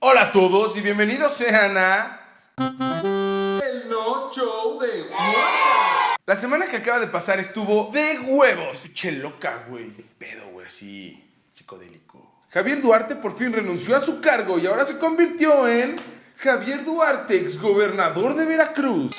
Hola a todos y bienvenidos sean a... El No Show de Juan. La semana que acaba de pasar estuvo de huevos. Che loca, güey. Qué pedo, güey, así psicodélico. Javier Duarte por fin renunció a su cargo y ahora se convirtió en Javier Duarte, exgobernador de Veracruz.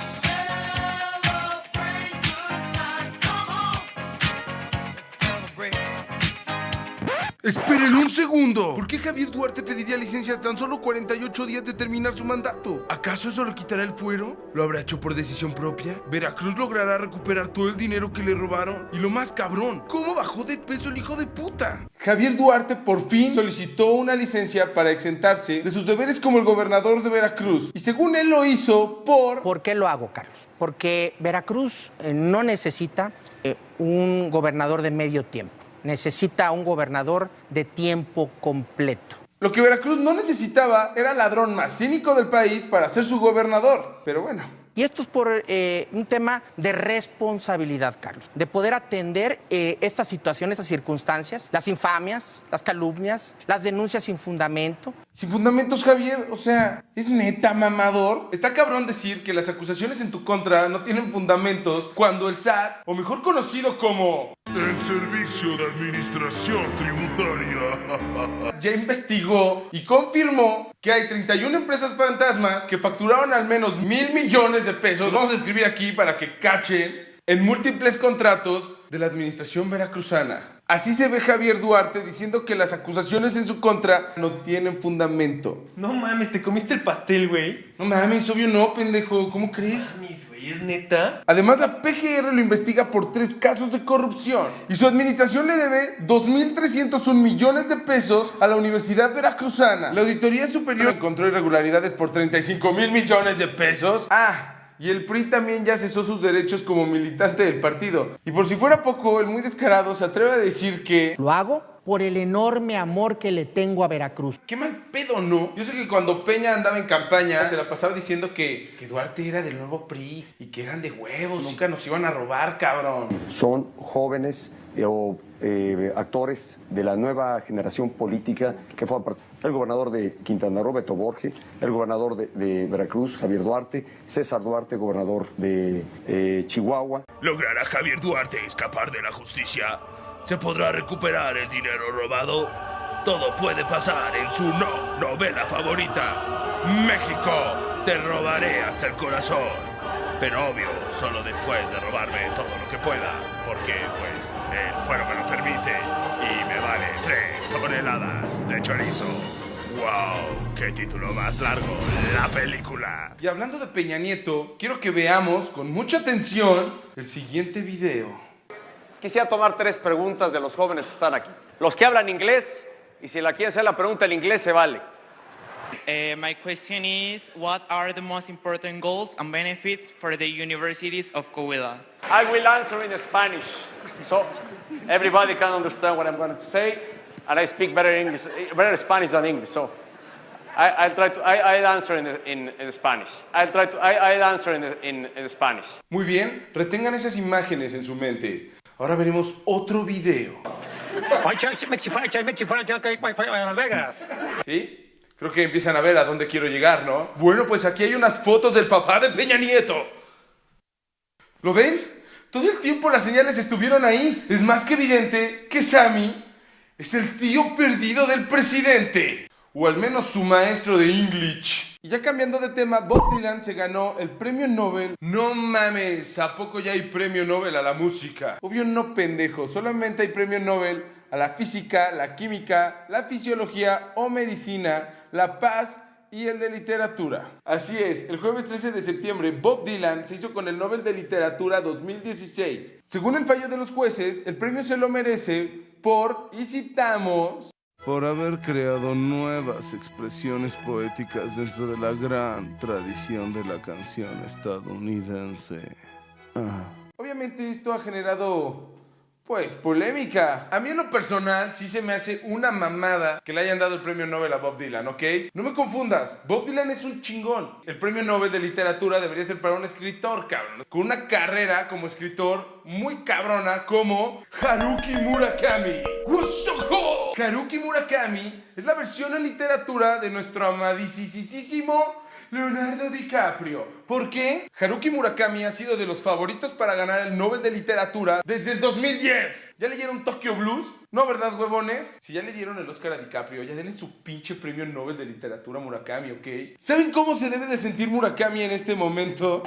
Esperen un segundo. ¿Por qué Javier Duarte pediría licencia a tan solo 48 días de terminar su mandato? ¿Acaso eso le quitará el fuero? ¿Lo habrá hecho por decisión propia? ¿Veracruz logrará recuperar todo el dinero que le robaron? Y lo más cabrón, ¿cómo bajó de peso el hijo de puta? Javier Duarte por fin solicitó una licencia para exentarse de sus deberes como el gobernador de Veracruz. Y según él lo hizo por... ¿Por qué lo hago, Carlos? Porque Veracruz eh, no necesita eh, un gobernador de medio tiempo necesita un gobernador de tiempo completo. Lo que Veracruz no necesitaba era el ladrón más cínico del país para ser su gobernador. Pero bueno, y esto es por eh, un tema de responsabilidad, Carlos, de poder atender eh, estas situaciones, estas circunstancias, las infamias, las calumnias, las denuncias sin fundamento. Sin fundamentos, Javier, o sea, es neta mamador. Está cabrón decir que las acusaciones en tu contra no tienen fundamentos cuando el SAT, o mejor conocido como el Servicio de Administración Tributaria. ya investigó y confirmó que hay 31 empresas fantasmas que facturaron al menos mil millones de pesos. Vamos a escribir aquí para que cachen en múltiples contratos de la administración veracruzana. Así se ve Javier Duarte diciendo que las acusaciones en su contra no tienen fundamento. No mames, ¿te comiste el pastel, güey? No mames, obvio no, pendejo. ¿Cómo crees? No mames, güey, ¿es neta? Además, la PGR lo investiga por tres casos de corrupción. Y su administración le debe 2.301 millones de pesos a la Universidad Veracruzana. La Auditoría Superior encontró irregularidades por 35 mil millones de pesos. Ah, y el PRI también ya cesó sus derechos como militante del partido. Y por si fuera poco, el muy descarado se atreve a decir que... Lo hago por el enorme amor que le tengo a Veracruz. Qué mal pedo, ¿no? Yo sé que cuando Peña andaba en campaña, se la pasaba diciendo que, que Duarte era del nuevo PRI y que eran de huevos, nunca nos iban a robar, cabrón. Son jóvenes eh, o eh, actores de la nueva generación política que fue el gobernador de Quintana Roo, Beto Borge, el gobernador de, Veracruz, Javier Duarte, César Duarte, gobernador de eh, Chihuahua. ¿Logrará Javier Duarte escapar de la justicia? ¿Se podrá recuperar el dinero robado? Todo puede pasar en su no novela favorita. México, te robaré hasta el corazón. Pero obvio, solo después de robarme todo lo que pueda, porque pues el fuero me lo permite y me vale tres toneladas de chorizo. ¡Wow! ¡Qué título más largo! La película. Y hablando de Peña Nieto, quiero que veamos con mucha atención el siguiente video. Quisiera tomar tres preguntas de los jóvenes que están aquí. Los que hablan inglés, y si la quieren hacer la pregunta en inglés, se vale. Uh, my question is, what are the most important goals and benefits for the universities of Coahuila? I will answer in Spanish, so everybody can understand what I'm going to say, and I speak better English, better Spanish than English, so I, will try to, I, I'll answer in, in, in, Spanish. I'll try to, I, I'll answer in, in, in Spanish. Muy bien, retengan esas imágenes en su mente. Ahora veremos otro video. ¿Sí? Creo que empiezan a ver a dónde quiero llegar, ¿no? Bueno, pues aquí hay unas fotos del papá de Peña Nieto. ¿Lo ven? Todo el tiempo las señales estuvieron ahí. Es más que evidente que Sammy es el tío perdido del presidente. O al menos su maestro de English. Y ya cambiando de tema, Bob Dylan se ganó el premio Nobel. No mames, ¿a poco ya hay premio Nobel a la música? Obvio no pendejo, solamente hay premio Nobel a la física, la química, la fisiología o medicina, la paz y el de literatura. Así es, el jueves 13 de septiembre Bob Dylan se hizo con el Nobel de Literatura 2016. Según el fallo de los jueces, el premio se lo merece por, y citamos, por haber creado nuevas expresiones poéticas dentro de la gran tradición de la canción estadounidense. Ah. Obviamente esto ha generado Pues polémica. A mí en lo personal sí se me hace una mamada que le hayan dado el premio Nobel a Bob Dylan, ¿ok? No me confundas, Bob Dylan es un chingón. El premio Nobel de literatura debería ser para un escritor, cabrón. Con una carrera como escritor muy cabrona como Haruki Murakami. Haruki Murakami es la versión en literatura de nuestro amadísimo Leonardo DiCaprio. ¿Por qué? Haruki Murakami ha sido de los favoritos para ganar el Nobel de Literatura desde el 2010. ¿Ya leyeron Tokyo Blues? No, ¿verdad, huevones? Si ya le dieron el Oscar a DiCaprio, ya denle su pinche premio Nobel de Literatura a Murakami, ¿ok? ¿Saben cómo se debe de sentir Murakami en este momento?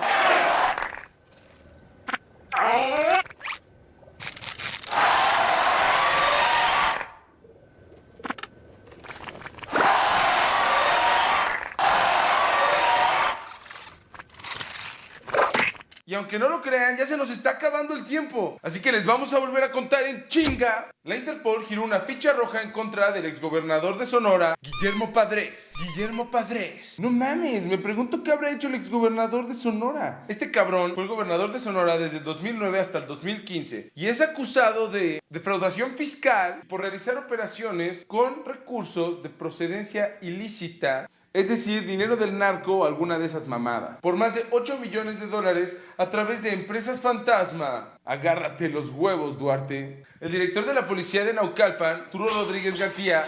Y aunque no lo crean, ya se nos está acabando el tiempo. Así que les vamos a volver a contar en chinga. La Interpol giró una ficha roja en contra del exgobernador de Sonora, Guillermo Padres. Guillermo Padres. No mames, me pregunto qué habrá hecho el exgobernador de Sonora. Este cabrón fue el gobernador de Sonora desde el 2009 hasta el 2015 y es acusado de defraudación fiscal por realizar operaciones con recursos de procedencia ilícita es decir, dinero del narco o alguna de esas mamadas, por más de 8 millones de dólares a través de empresas fantasma. Agárrate los huevos, Duarte. El director de la policía de Naucalpan, Turo Rodríguez García,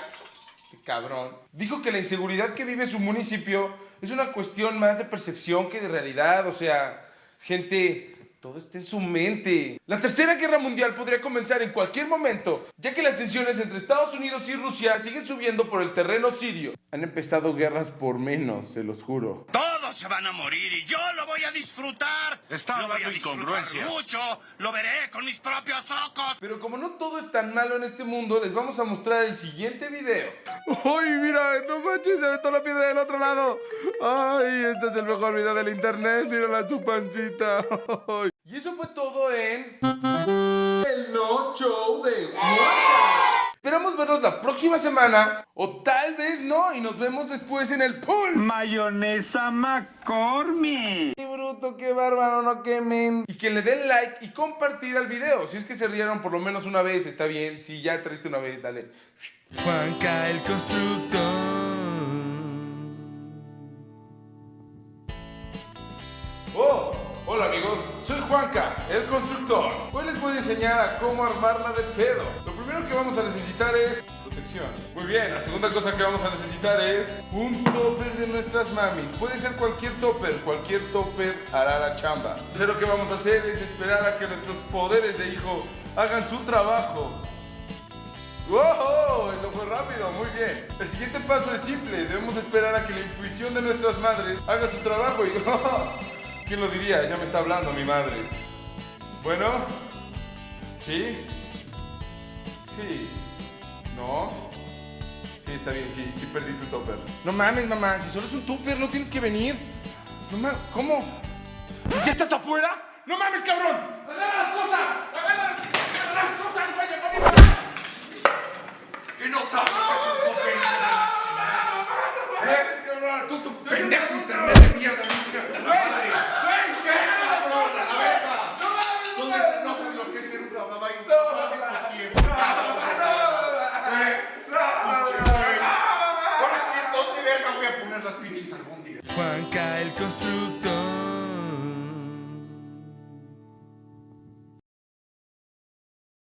qué cabrón, dijo que la inseguridad que vive su municipio es una cuestión más de percepción que de realidad, o sea, gente todo está en su mente. La tercera guerra mundial podría comenzar en cualquier momento, ya que las tensiones entre Estados Unidos y Rusia siguen subiendo por el terreno sirio. Han empezado guerras por menos, se los juro. Todos se van a morir y yo lo voy a disfrutar. Está lo voy a hablando disfrutar incongruencias. mucho. Lo veré con mis propios ojos. Pero como no todo es tan malo en este mundo, les vamos a mostrar el siguiente video. ¡Ay, mira! ¡No manches! Se aventó la piedra del otro lado. ¡Ay! Este es el mejor video del internet. Mírala su pancita. Ay. Y eso fue todo en... El No Show de Juanca. Esperamos vernos la próxima semana. O tal vez no. Y nos vemos después en el pool. Mayonesa McCormick. ¡Qué bruto, qué bárbaro, no quemen! Y que le den like y compartir al video. Si es que se rieron por lo menos una vez, está bien. Si ya traiste una vez, dale. Juanca el constructor. Hola amigos, soy Juanca, el constructor. Hoy les voy a enseñar a cómo armarla de pedo. Lo primero que vamos a necesitar es protección. Muy bien, la segunda cosa que vamos a necesitar es un topper de nuestras mamis. Puede ser cualquier topper, cualquier topper hará la chamba. Lo tercero que vamos a hacer es esperar a que nuestros poderes de hijo hagan su trabajo. ¡Wow! Eso fue rápido, muy bien. El siguiente paso es simple. Debemos esperar a que la intuición de nuestras madres haga su trabajo y... ¿Quién lo diría? Ya me está hablando mi madre. Bueno. ¿Sí? Sí. ¿No? Sí, está bien, sí, sí perdí tu topper. No mames, mamá, si solo es un topper, no tienes que venir. No mames, ¿cómo? ¿Ya estás afuera? ¡No mames, cabrón! ¡Agarra las cosas!